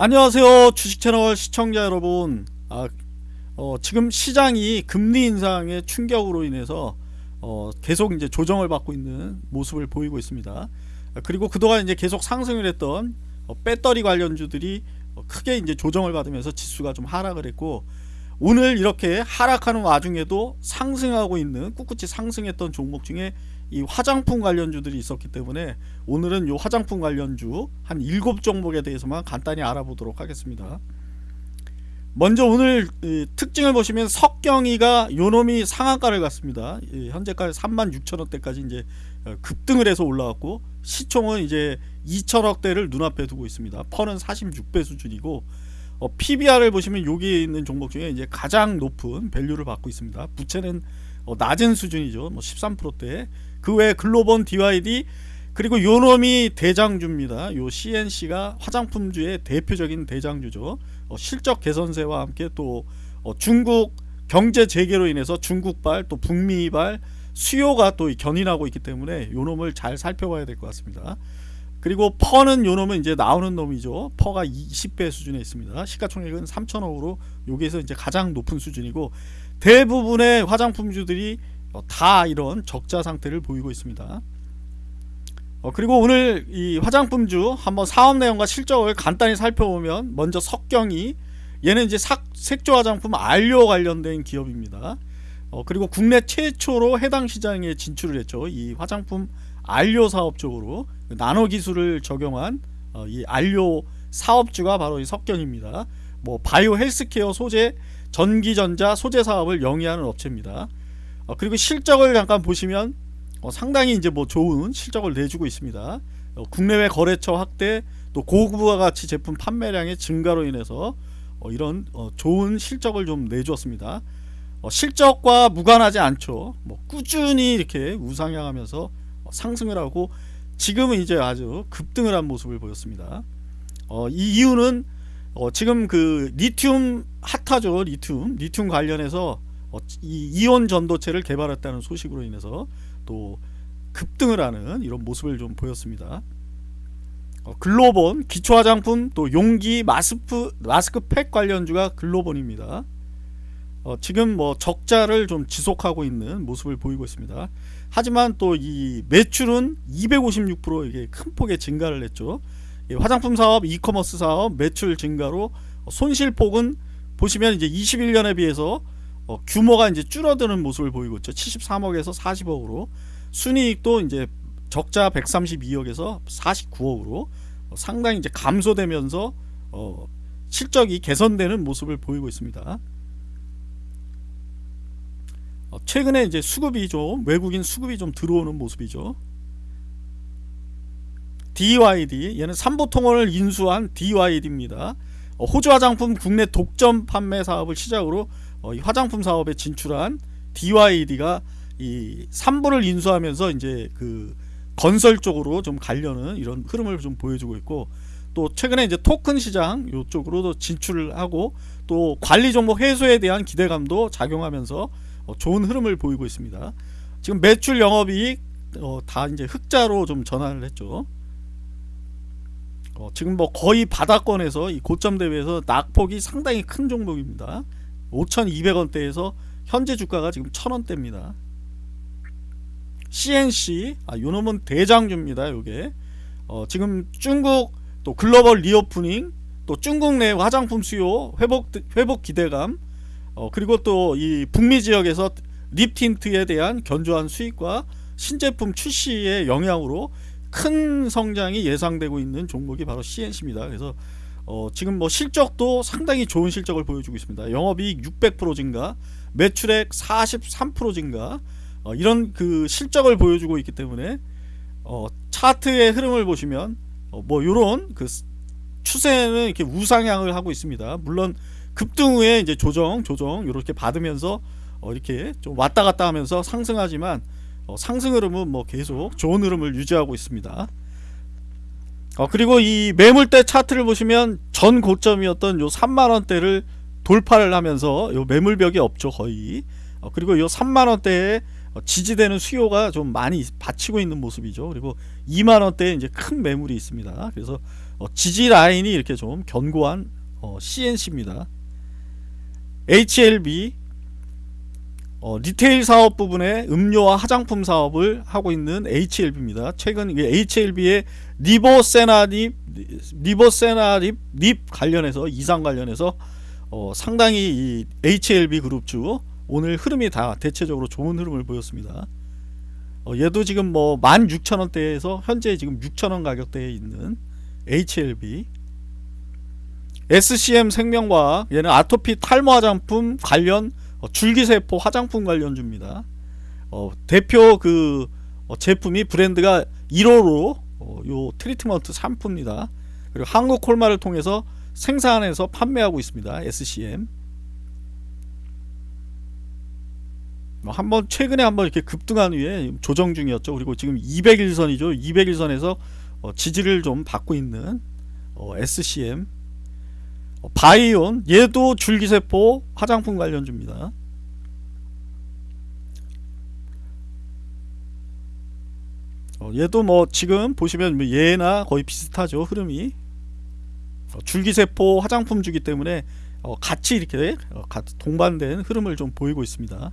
안녕하세요 주식채널 시청자 여러분. 아, 어, 지금 시장이 금리 인상의 충격으로 인해서 어, 계속 이제 조정을 받고 있는 모습을 보이고 있습니다. 아, 그리고 그동안 이제 계속 상승을 했던 어, 배터리 관련주들이 어, 크게 이제 조정을 받으면서 지수가 좀 하락을 했고 오늘 이렇게 하락하는 와중에도 상승하고 있는 꿋꿋이 상승했던 종목 중에 이 화장품 관련주들이 있었기 때문에 오늘은 이 화장품 관련주 한 7종목에 대해서만 간단히 알아보도록 하겠습니다. 먼저 오늘 특징을 보시면 석경이가 요놈이 상한가를 갔습니다. 현재까지 36,000원대까지 이제 어, 급등을 해서 올라왔고 시총은 이제 2천억대를 눈앞에 두고 있습니다. 펀은 46배 수준이고 어, PBR을 보시면 여기에 있는 종목 중에 이제 가장 높은 밸류를 받고 있습니다. 부채는 어, 낮은 수준이죠. 뭐 13%대 그 외에 글로본 DYD 그리고 요놈이 대장주입니다. 요 CNC가 화장품주의 대표적인 대장주죠. 어, 실적 개선세와 함께 또 어, 중국 경제 재개로 인해서 중국발 또 북미발 수요가 또 견인하고 있기 때문에 요놈을 잘 살펴봐야 될 것 같습니다. 그리고 퍼는 요놈은 이제 나오는 놈이죠. 퍼가 20배 수준에 있습니다. 시가총액은 3천억으로 여기에서 이제 가장 높은 수준이고 대부분의 화장품주들이 어, 다 이런 적자 상태를 보이고 있습니다. 어, 그리고 오늘 이 화장품주 한번 사업 내용과 실적을 간단히 살펴보면 먼저 석경이 얘는 이제 삭, 색조 화장품 안료 관련된 기업입니다. 어, 그리고 국내 최초로 해당 시장에 진출을 했죠. 이 화장품 안료 사업 쪽으로 그 나노 기술을 적용한 어, 이 안료 사업주가 바로 이 석경입니다. 뭐 바이오 헬스케어 소재, 전기전자 소재 사업을 영위하는 업체입니다. 어, 그리고 실적을 잠깐 보시면 어, 상당히 이제 뭐 좋은 실적을 내주고 있습니다. 어, 국내외 거래처 확대 또 고부가 가치 제품 판매량의 증가로 인해서 어, 이런 어, 좋은 실적을 좀 내주었습니다. 어, 실적과 무관하지 않죠. 뭐 꾸준히 이렇게 우상향하면서 상승을 하고 지금은 이제 아주 급등을 한 모습을 보였습니다. 이 이유는 지금 그 리튬 핫하죠 리튬 리튬 관련해서 어, 이 이온 전도체를 개발했다는 소식으로 인해서 또 급등을 하는 이런 모습을 좀 보였습니다. 어, 글로본 기초화장품 또 용기 마스크 마스크팩 관련주가 글로본입니다. 어, 지금 뭐 적자를 좀 지속하고 있는 모습을 보이고 있습니다. 하지만 또 이 매출은 256% 이게 큰 폭의 증가를 했죠. 화장품 사업, 이커머스 사업 매출 증가로 손실폭은 보시면 이제 21년에 비해서 어, 규모가 이제 줄어드는 모습을 보이고 있죠. 73억에서 40억으로 순이익도 이제 적자 132억에서 49억으로 어, 상당히 이제 감소되면서 어, 실적이 개선되는 모습을 보이고 있습니다. 어, 최근에 이제 수급이 좀 외국인 수급이 좀 들어오는 모습이죠. DYD 얘는 삼보통원을 인수한 DYD입니다. 어, 호주 화장품 국내 독점 판매 사업을 시작으로 어, 이 화장품 사업에 진출한 DYD가 이 3부를 인수하면서 이제 그 건설 쪽으로 좀 가려는 이런 흐름을 좀 보여주고 있고 또 최근에 이제 토큰 시장 이쪽으로도 진출을 하고 또 관리 종목 해소에 대한 기대감도 작용하면서 어, 좋은 흐름을 보이고 있습니다. 지금 매출 영업이익 어, 다 이제 흑자로 좀 전환을 했죠. 어, 지금 뭐 거의 바닥권에서 이 고점 대비해서 낙폭이 상당히 큰 종목입니다. 5,200원대에서 현재 주가가 지금 1,000원대입니다. CNC 아 요놈은 대장주입니다. 요게 어, 지금 중국 또 글로벌 reopening 또 중국 내 화장품 수요 회복 회복 기대감 어, 그리고 또 이 북미 지역에서 lip tint에 대한 견조한 수익과 신제품 출시의 영향으로 큰 성장이 예상되고 있는 종목이 바로 C&C입니다. 그래서 어, 지금 뭐 실적도 상당히 좋은 실적을 보여주고 있습니다. 영업이익 600% 증가, 매출액 43% 증가, 어, 이런 그 실적을 보여주고 있기 때문에 어, 차트의 흐름을 보시면 어, 뭐 이런 그 추세는 이렇게 우상향을 하고 있습니다. 물론 급등 후에 이제 조정, 조정 이렇게 받으면서 어, 이렇게 좀 왔다 갔다 하면서 상승하지만 어, 상승 흐름은 뭐 계속 좋은 흐름을 유지하고 있습니다. 어, 그리고 이 매물대 차트를 보시면 전 고점이었던 요 3만원대를 돌파를 하면서 요 매물벽이 없죠 거의. 어, 그리고 요 3만원대에 지지되는 수요가 좀 많이 받치고 있는 모습이죠. 그리고 2만원대에 이제 큰 매물이 있습니다. 그래서 어, 지지 라인이 이렇게 좀 견고한 어, C&C입니다. HLB 어, retail 사업 부분에 음료와 화장품 사업을 하고 있는 HLB입니다. 최근 HLB의 리보세나립 리보세나립 립 관련해서 임상 관련해서 어, 상당히 이 HLB 그룹 주 오늘 흐름이 다 대체적으로 좋은 흐름을 보였습니다. 어, 얘도 지금 뭐 16,000원대에서 현재 지금 6,000원 가격대에 있는 HLB SCM 생명과학 얘는 아토피 탈모 화장품 관련 어, 줄기세포 화장품 관련주입니다. 어, 대표 그 어, 제품이 브랜드가 1호로 어, 요 트리트먼트 샴푸입니다. 그리고 한국 콜마를 통해서 생산해서 판매하고 있습니다. SCM. 뭐 한번 최근에 한번 이렇게 급등한 후에 조정 중이었죠. 그리고 지금 200일선이죠. 200일선에서 어, 지지를 좀 받고 있는 어, SCM 어, 바이온 얘도 줄기세포 화장품 관련주입니다. 어, 얘도 뭐 지금 보시면 뭐 얘나 거의 비슷하죠 흐름이 어, 줄기세포 화장품 주기 때문에 어, 같이 이렇게 동반된 흐름을 좀 보이고 있습니다.